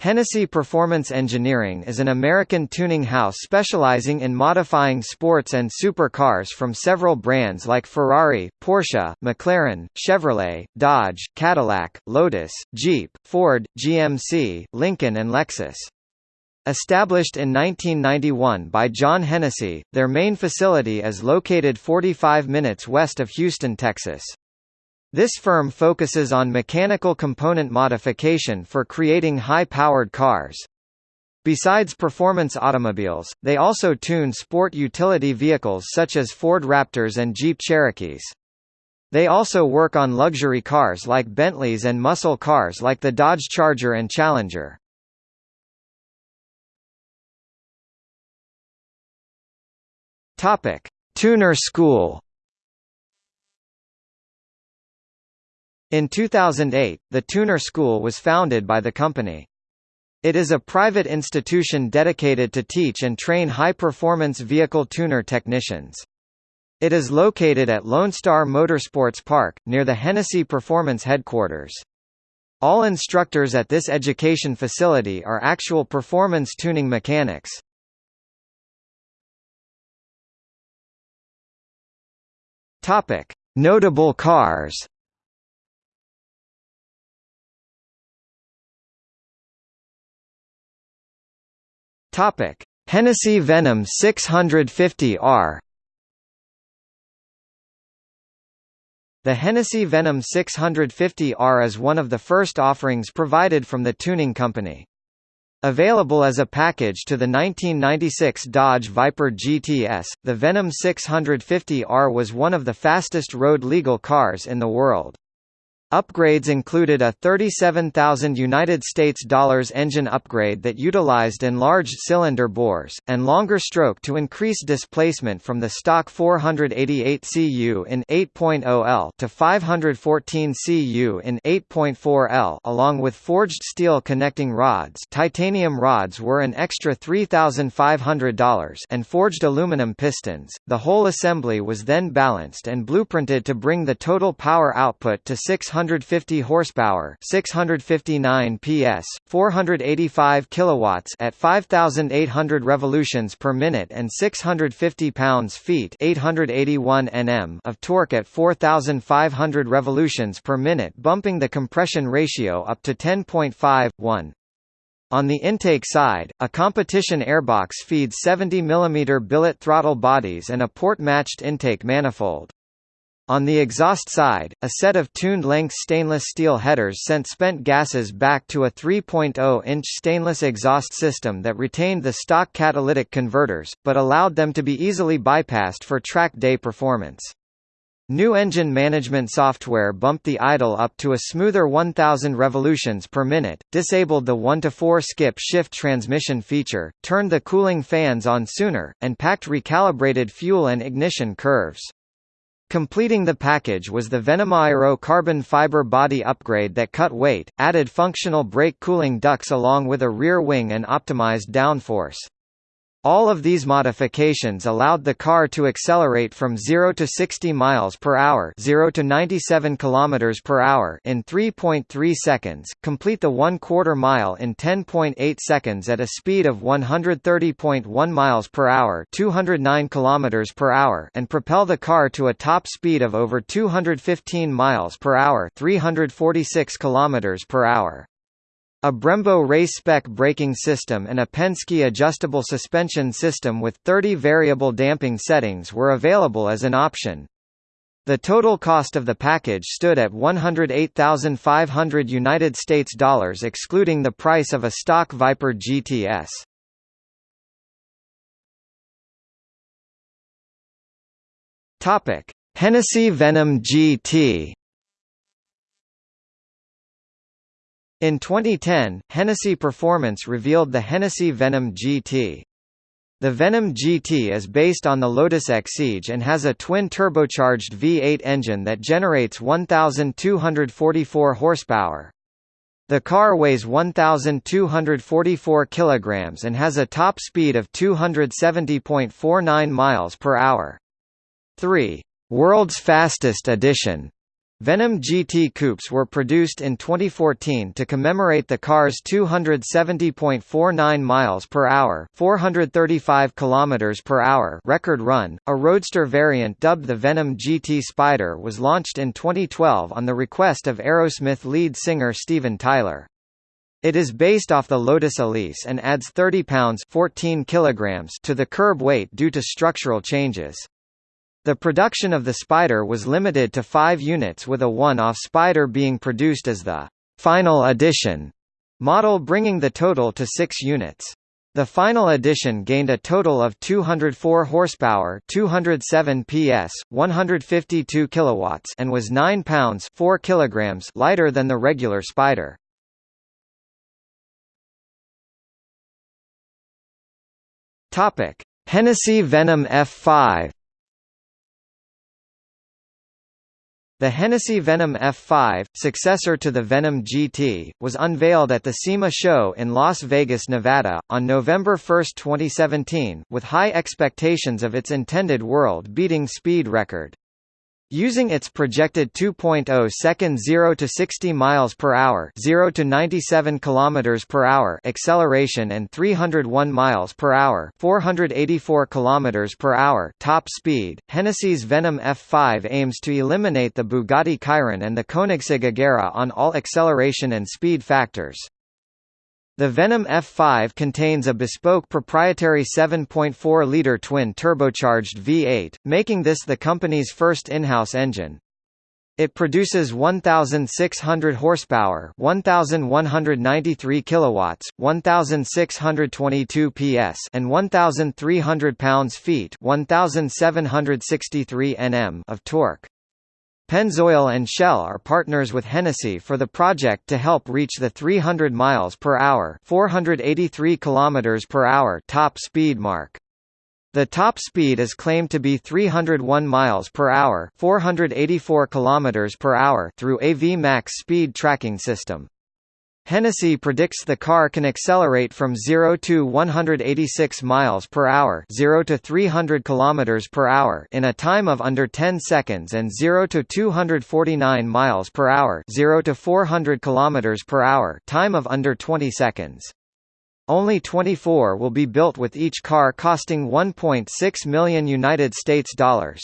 Hennessy Performance Engineering is an American tuning house specializing in modifying sports and supercars from several brands like Ferrari, Porsche, McLaren, Chevrolet, Dodge, Cadillac, Lotus, Jeep, Ford, GMC, Lincoln and Lexus. Established in 1991 by John Hennessy, their main facility is located 45 minutes west of Houston, Texas. This firm focuses on mechanical component modification for creating high-powered cars. Besides performance automobiles, they also tune sport utility vehicles such as Ford Raptors and Jeep Cherokees. They also work on luxury cars like Bentleys and muscle cars like the Dodge Charger and Challenger. Topic: Tuner School In 2008, the Tuner School was founded by the company. It is a private institution dedicated to teach and train high-performance vehicle tuner technicians. It is located at Lone Star Motorsports Park, near the Hennessy Performance headquarters. All instructors at this education facility are actual performance tuning mechanics. Notable cars. Topic: Hennessy Venom 650R. The Hennessy Venom 650R is one of the first offerings provided from the tuning company. Available as a package to the 1996 Dodge Viper GTS, the Venom 650R was one of the fastest road legal cars in the world. Upgrades included a 37,000 United States dollars engine upgrade that utilized enlarged cylinder bores and longer stroke to increase displacement from the stock 488 cu in 8.0 L to 514 cu in 8.4 L along with forged steel connecting rods. Titanium rods were an extra $3,500 and forged aluminum pistons. The whole assembly was then balanced and blueprinted to bring the total power output to 600 650 horsepower, 659 PS, 485 kilowatts at 5800 revolutions per minute and 650 pounds-feet, 881 Nm of torque at 4500 revolutions per minute, bumping the compression ratio up to 10.51. On the intake side, a competition airbox feeds 70 mm billet throttle bodies and a port-matched intake manifold. On the exhaust side, a set of tuned-length stainless steel headers sent spent gases back to a 3.0-inch stainless exhaust system that retained the stock catalytic converters, but allowed them to be easily bypassed for track day performance. New engine management software bumped the idle up to a smoother 1000 revolutions per minute, disabled the 1-to-4 skip-shift transmission feature, turned the cooling fans on sooner, and packed recalibrated fuel and ignition curves. Completing the package was the Venomairo carbon fiber body upgrade that cut weight, added functional brake cooling ducts along with a rear wing and optimized downforce. All of these modifications allowed the car to accelerate from 0 to 60 miles per hour, 0 to 97 kilometers per hour in 3.3 seconds, complete the 1 quarter mile in 10.8 seconds at a speed of 130.1 miles per hour, 209 kilometers per hour, and propel the car to a top speed of over 215 miles per hour, 346 kilometers per hour. A Brembo race-spec braking system and a Penske adjustable suspension system with 30 variable damping settings were available as an option. The total cost of the package stood at 108,500 United States dollars excluding the price of a stock Viper GTS. Topic: Hennessy Venom GT In 2010, Hennessy Performance revealed the Hennessy Venom GT. The Venom GT is based on the Lotus Exige and has a twin-turbocharged V8 engine that generates 1,244 horsepower. The car weighs 1,244 kilograms and has a top speed of 270.49 miles per hour. 3. World's Fastest Edition Venom GT coupes were produced in 2014 to commemorate the car's 270.49 miles per hour, 435 kilometers per hour record run. A roadster variant dubbed the Venom GT Spider was launched in 2012 on the request of Aerosmith lead singer Steven Tyler. It is based off the Lotus Elise and adds 30 pounds 14 kilograms to the curb weight due to structural changes. The production of the Spider was limited to five units with a one-off Spider being produced as the «final edition» model bringing the total to six units. The final edition gained a total of 204 horsepower, 207 PS, 152 kilowatts, and was 9 pounds 4 kilograms lighter than the regular Spider. Topic: Hennessy Venom F5. The Hennessy Venom F5, successor to the Venom GT, was unveiled at the SEMA show in Las Vegas, Nevada, on November 1, 2017, with high expectations of its intended world-beating speed record. Using its projected 2.0 second 0 to 60 miles per hour, 0 to 97 kilometers per hour acceleration and 301 miles per hour, 484 kilometers per hour top speed, Hennessy's Venom F5 aims to eliminate the Bugatti Chiron and the Koenigsegg Agera on all acceleration and speed factors. The Venom F5 contains a bespoke proprietary 7.4-liter twin-turbocharged V8, making this the company's first in-house engine. It produces 1,600 horsepower, 1,193 kilowatts, 1,622 PS, and 1,300 pounds-feet, 1,763 Nm of torque. Pennzoil and Shell are partners with Hennessy for the project to help reach the 300 miles per hour, 483 kilometers per hour top speed mark. The top speed is claimed to be 301 miles per hour, 484 kilometers per hour through AV Max speed tracking system. Hennessy predicts the car can accelerate from 0 to 186 miles per hour, 0 to 300 kilometers per hour in a time of under 10 seconds and 0 to 249 miles per hour, 0 to 400 kilometers per hour, time of under 20 seconds. Only 24 will be built with each car costing 1.6 million United States dollars.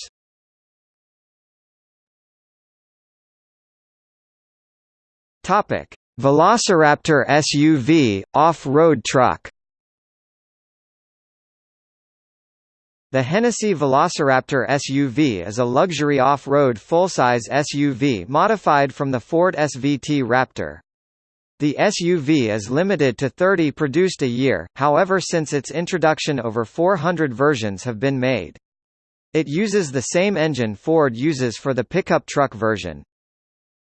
Topic: Velociraptor SUV, off-road truck The Hennessy Velociraptor SUV is a luxury off-road full-size SUV modified from the Ford SVT Raptor. The SUV is limited to 30 produced a year, however since its introduction over 400 versions have been made. It uses the same engine Ford uses for the pickup truck version.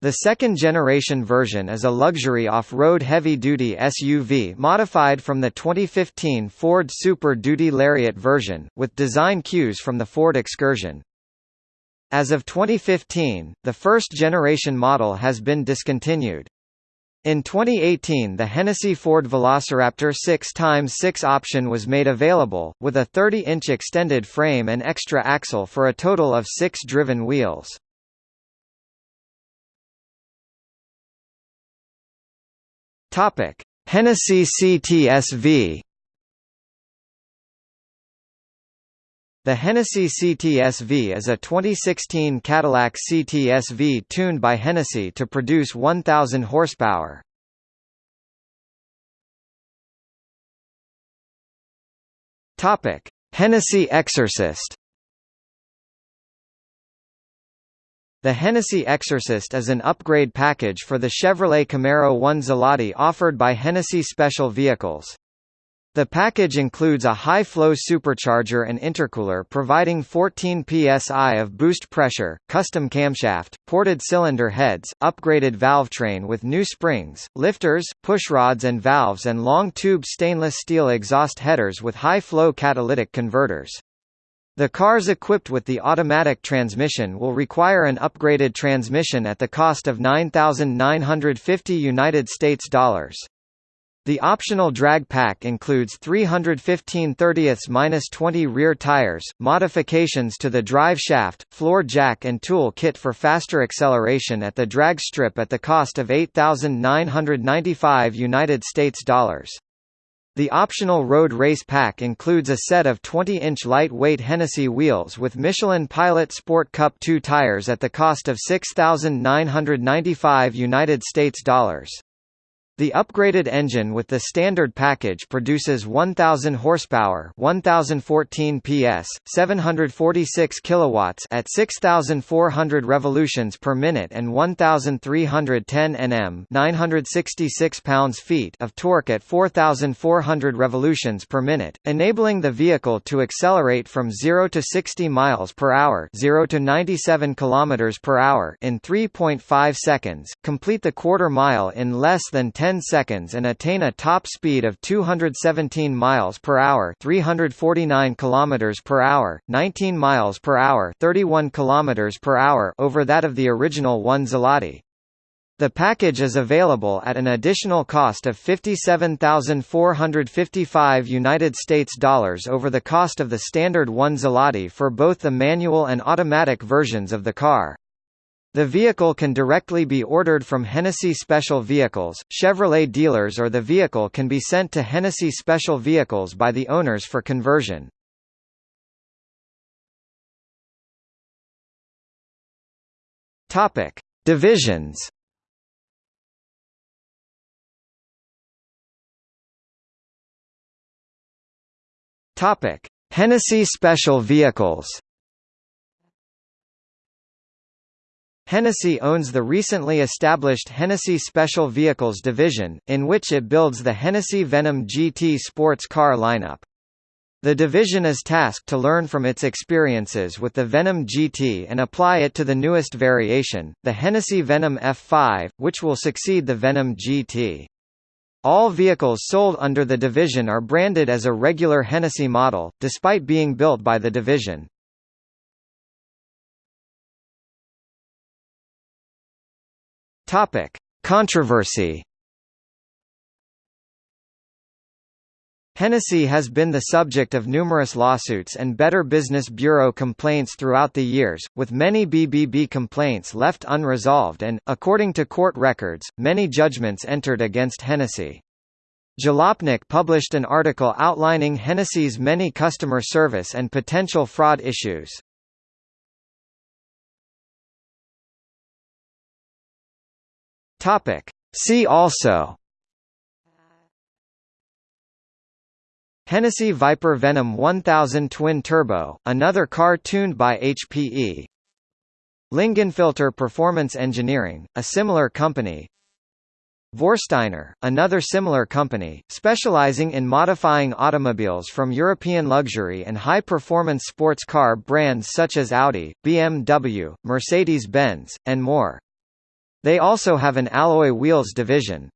The second-generation version is a luxury off-road heavy-duty SUV modified from the 2015 Ford Super Duty Lariat version, with design cues from the Ford Excursion. As of 2015, the first-generation model has been discontinued. In 2018 the Hennessy Ford Velociraptor 6x6 option was made available, with a 30-inch extended frame and extra axle for a total of six driven wheels. Topic: Hennessy CTSV. The Hennessy CTSV is a 2016 Cadillac CTSV tuned by Hennessy to produce 1000 horsepower. Topic: Hennessy Exorcist. The Hennessy Exorcist is an upgrade package for the Chevrolet Camaro 1 Zelati offered by Hennessy Special Vehicles. The package includes a high-flow supercharger and intercooler providing 14 psi of boost pressure, custom camshaft, ported cylinder heads, upgraded valve train with new springs, lifters, pushrods and valves and long-tube stainless steel exhaust headers with high-flow catalytic converters. The cars equipped with the automatic transmission will require an upgraded transmission at the cost of 9,950 United States dollars. The optional drag pack includes 315 30th-20 rear tires, modifications to the drive shaft, floor jack and tool kit for faster acceleration at the drag strip at the cost of 8995 United States dollars. The optional road race pack includes a set of 20-inch lightweight Hennessy wheels with Michelin Pilot Sport Cup 2 tires at the cost of 6995 United States dollars. The upgraded engine with the standard package produces 1000 horsepower, 1014 PS, 746 kilowatts at 6400 revolutions per minute and 1310 Nm, 966 pounds-feet of torque at 4400 revolutions per minute, enabling the vehicle to accelerate from 0 to 60 miles per hour, 0 to 97 kilometers per hour in 3.5 seconds, complete the quarter mile in less than 10 10 seconds and attain a top speed of 217 miles per hour, 349 kilometers per hour, 19 miles per hour, 31 kilometers per hour over that of the original one Zloty. The package is available at an additional cost of 57,455 United States dollars over the cost of the standard one Zloty for both the manual and automatic versions of the car. The vehicle can directly be ordered from Hennessy Special Vehicles, Chevrolet dealers or the vehicle can be sent to Hennessy Special Vehicles by the owners for conversion. Topic: Divisions. Topic: Hennessy Special Vehicles. Hennessy owns the recently established Hennessy Special Vehicles division, in which it builds the Hennessy Venom GT sports car lineup. The division is tasked to learn from its experiences with the Venom GT and apply it to the newest variation, the Hennessy Venom F5, which will succeed the Venom GT. All vehicles sold under the division are branded as a regular Hennessy model, despite being built by the division. Topic: Controversy. Hennessy has been the subject of numerous lawsuits and Better Business Bureau complaints throughout the years, with many BBB complaints left unresolved and, according to court records, many judgments entered against Hennessy. Jalopnik published an article outlining Hennessy's many customer service and potential fraud issues. Topic. See also Hennessy Viper Venom 1000 Twin Turbo, another car tuned by HPE Lingenfelter Performance Engineering, a similar company Vorsteiner, another similar company, specializing in modifying automobiles from European luxury and high-performance sports car brands such as Audi, BMW, Mercedes-Benz, and more. They also have an alloy wheels division.